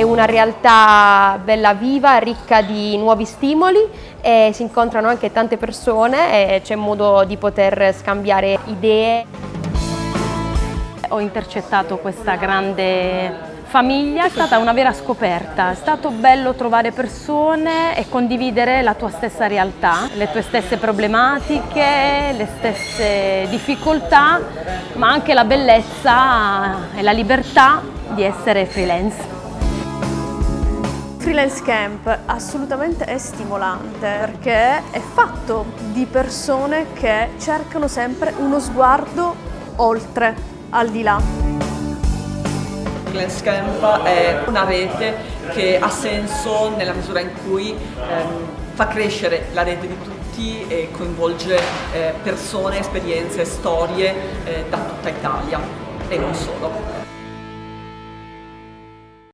è una realtà bella viva, ricca di nuovi stimoli e si incontrano anche tante persone e c'è modo di poter scambiare idee. Ho intercettato questa grande famiglia, è stata una vera scoperta, è stato bello trovare persone e condividere la tua stessa realtà, le tue stesse problematiche, le stesse difficoltà, ma anche la bellezza e la libertà di essere freelance. Freelance Camp assolutamente è stimolante perché è fatto di persone che cercano sempre uno sguardo oltre, al di là. Freelance Camp è una rete che ha senso nella misura in cui ehm, fa crescere la rete di tutti e coinvolge eh, persone, esperienze, storie eh, da tutta Italia e non solo.